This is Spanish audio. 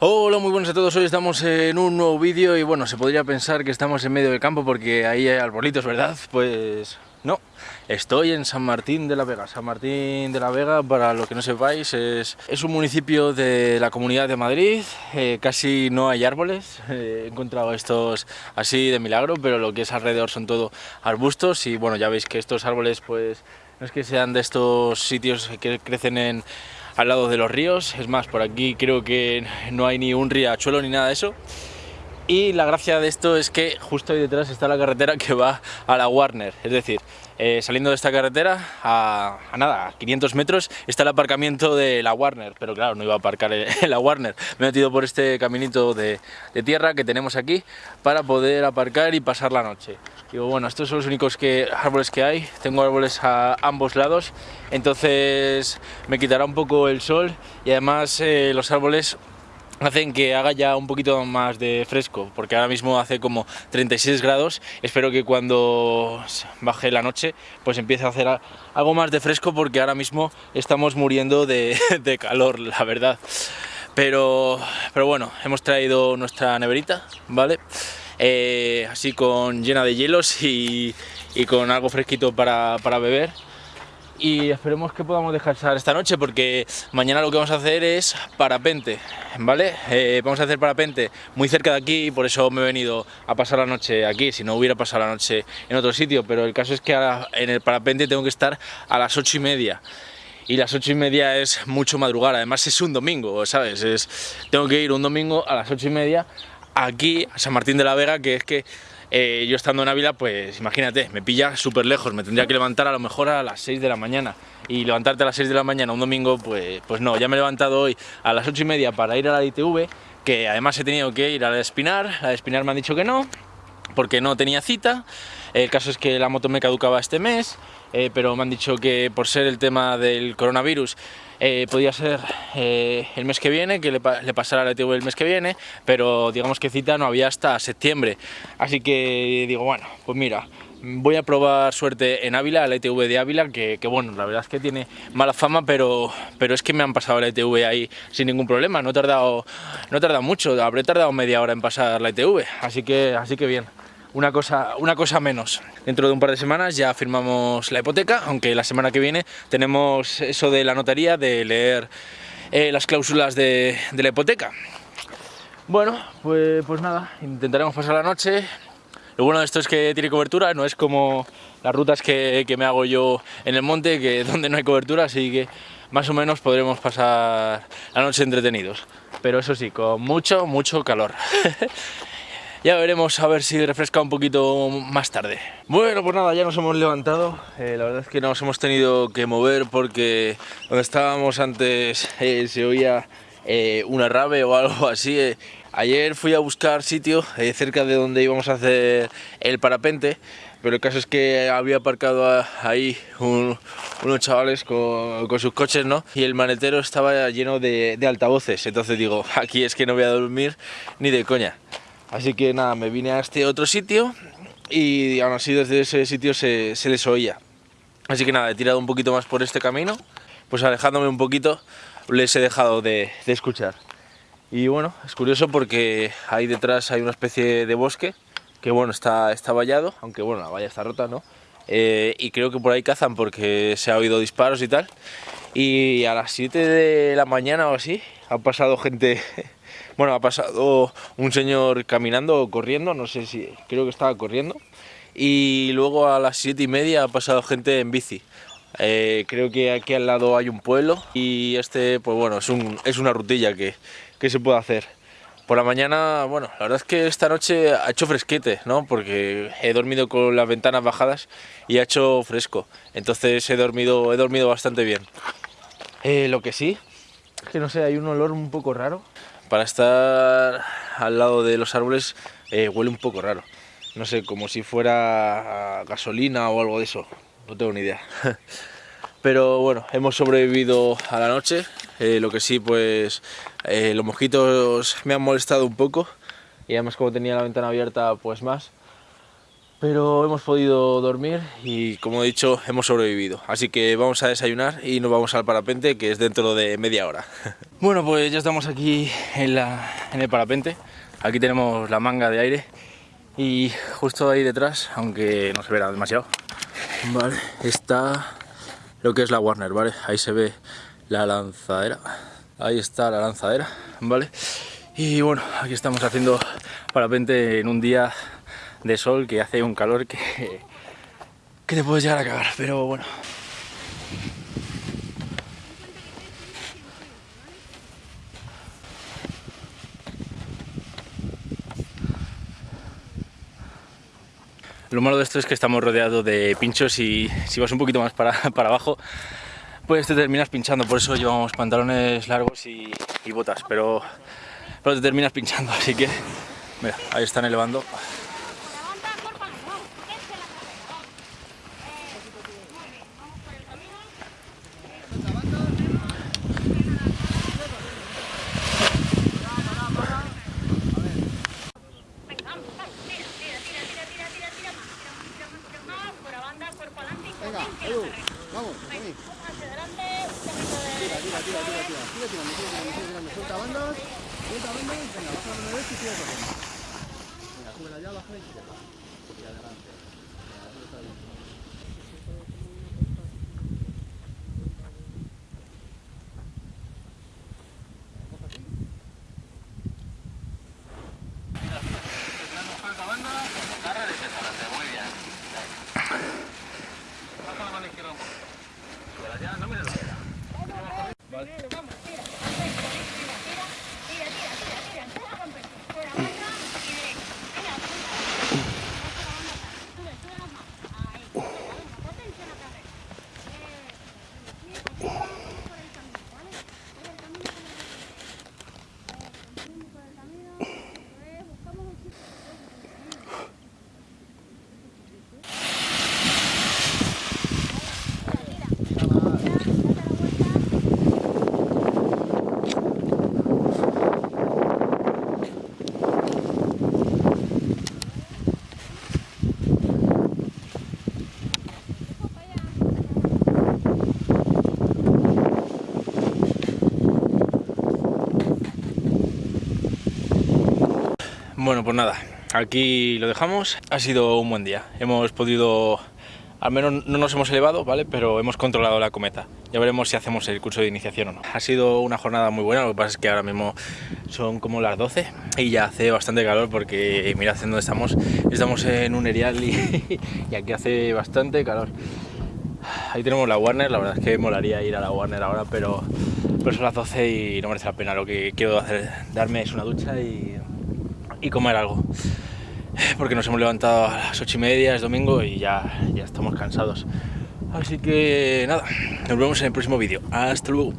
Hola, muy buenos a todos. Hoy estamos en un nuevo vídeo y bueno, se podría pensar que estamos en medio del campo porque ahí hay arbolitos, ¿verdad? Pues no, estoy en San Martín de la Vega. San Martín de la Vega, para lo que no sepáis, es, es un municipio de la Comunidad de Madrid. Eh, casi no hay árboles. Eh, he encontrado estos así de milagro, pero lo que es alrededor son todo arbustos y bueno, ya veis que estos árboles pues no es que sean de estos sitios que crecen en, al lado de los ríos, es más, por aquí creo que no hay ni un riachuelo ni nada de eso. Y la gracia de esto es que justo ahí detrás está la carretera que va a la Warner, es decir, eh, saliendo de esta carretera a, nada, a 500 metros está el aparcamiento de la Warner, pero claro, no iba a aparcar en la Warner, me he metido por este caminito de, de tierra que tenemos aquí para poder aparcar y pasar la noche. Digo, bueno, estos son los únicos que, árboles que hay, tengo árboles a ambos lados, entonces me quitará un poco el sol y además eh, los árboles hacen que haga ya un poquito más de fresco, porque ahora mismo hace como 36 grados, espero que cuando baje la noche pues empiece a hacer algo más de fresco porque ahora mismo estamos muriendo de, de calor, la verdad. Pero, pero bueno, hemos traído nuestra neverita, ¿vale? Eh, así con llena de hielos y, con algo fresquito para, beber y esperemos que podamos descansar esta noche porque mañana lo que vamos a hacer es parapente, ¿vale? Eh, vamos a hacer parapente muy cerca de aquí y por eso me he venido a pasar la noche aquí, si no hubiera pasado la noche en otro sitio, pero el caso es que en el parapente tengo que estar a las ocho y media y las ocho y media es mucho madrugar, además es un domingo, ¿sabes? Es, tengo que ir un domingo a las ocho y media aquí a San Martín de la Vega, que es que eh, yo estando en Ávila, pues imagínate, me pilla súper lejos, me tendría que levantar a lo mejor a las 6 de la mañana. Y levantarte a las 6 de la mañana un domingo, pues, pues no, ya me he levantado hoy a las 8 y media para ir a la ITV, que además he tenido que ir a la Espinar, a la Espinar me han dicho que no, porque no tenía cita, el caso es que la moto me caducaba este mes, eh, pero me han dicho que por ser el tema del coronavirus eh, podía ser eh, el mes que viene, que le, pasara la ITV el mes que viene, pero digamos que cita no había hasta septiembre. Así que digo, bueno, pues mira, voy a probar suerte en Ávila, la ITV de Ávila, que, bueno, la verdad es que tiene mala fama, pero, pero es que me han pasado la ITV ahí sin ningún problema, no he tardado, no he tardado mucho, habré tardado media hora en pasar la ITV, así que, así que bien una cosa, una cosa menos. Dentro de un par de semanas ya firmamos la hipoteca, aunque la semana que viene tenemos eso de la notaría, de leer eh, las cláusulas de, la hipoteca. Bueno, pues, pues nada, intentaremos pasar la noche. Lo bueno de esto es que tiene cobertura, no es como las rutas que, que me hago yo en el monte, que donde no hay cobertura, así que más o menos podremos pasar la noche entretenidos. Pero eso sí, con mucho, mucho calor. Ya veremos a ver si refresca un poquito más tarde. Bueno, pues nada, ya nos hemos levantado. Eh, la verdad es que nos hemos tenido que mover porque donde estábamos antes eh, se oía eh, una rave o algo así. Ayer fui a buscar sitio cerca de donde íbamos a hacer el parapente pero el caso es que había aparcado ahí unos chavales con, sus coches, ¿no? Y el manetero estaba lleno de, de altavoces, entonces digo, aquí es que no voy a dormir ni de coña. Así que nada, me vine a este otro sitio y aún así desde ese sitio se, les oía. Así que nada, he tirado un poquito más por este camino, pues alejándome un poquito les he dejado de, escuchar. Y bueno, es curioso porque ahí detrás hay una especie de bosque que bueno, está, está vallado, aunque bueno, la valla está rota, ¿no? Eh, y creo que por ahí cazan porque se ha oído disparos y tal. Y a las 7 de la mañana o así ha pasado gente bueno, ha pasado un señor caminando o corriendo, no sé si, creo que estaba corriendo. Y luego a las siete y media ha pasado gente en bici. Eh, creo que aquí al lado hay un pueblo y este, pues bueno, es, un, es una rutilla que, que se puede hacer. Por la mañana, bueno, la verdad es que esta noche ha hecho fresquete, ¿no? Porque he dormido con las ventanas bajadas y ha hecho fresco. Entonces he dormido, he dormido bastante bien. Eh, lo que sí, es que no sé, hay un olor un poco raro para estar al lado de los árboles eh, huele un poco raro. No sé, como si fuera gasolina o algo de eso. No tengo ni idea. Pero bueno, hemos sobrevivido a la noche. Eh, lo que sí, pues eh, los mosquitos me han molestado un poco. Y además como tenía la ventana abierta, pues más. Pero hemos podido dormir y como he dicho hemos sobrevivido. Así que vamos a desayunar y nos vamos al parapente que es dentro de media hora. Bueno pues ya estamos aquí en, la, en el parapente. Aquí tenemos la manga de aire y justo ahí detrás aunque no se verá demasiado. Vale está lo que es la Warner vale ahí se ve la lanzadera. Ahí está la lanzadera vale y bueno aquí estamos haciendo parapente en un día de sol que hace un calor que, que te puedes llegar a cagar, pero bueno. Lo malo de esto es que estamos rodeados de pinchos y si vas un poquito más para, para abajo, pues te terminas pinchando. Por eso llevamos pantalones largos y, botas, pero, pero te terminas pinchando. Así que, mira, ahí están elevando. Vamos, vení. Tira, tira, tira, tira, tira. Sigue tirando, sigue tirando. Suelta bandas, suelta bandas. Venga, baja la mano y sigue corriendo. Venga, súbela ya, baja y izquierda. Y adelante. Yeah, no me Bueno, pues nada, aquí lo dejamos. Ha sido un buen día. Hemos podido, al menos no nos hemos elevado, ¿vale? Pero hemos controlado la cometa. Ya veremos si hacemos el curso de iniciación o no. Ha sido una jornada muy buena, lo que pasa es que ahora mismo son como las 12 y ya hace bastante calor porque mirad en dónde estamos. Estamos en un erial y, y aquí hace bastante calor. Ahí tenemos la Warner, la verdad es que molaría ir a la Warner ahora, pero, pero son las 12 y no merece la pena. Lo que quiero hacer, darme es una ducha y y comer algo. Porque nos hemos levantado a las ocho y media, es domingo y ya, ya estamos cansados. Así que nada, nos vemos en el próximo vídeo. Hasta luego.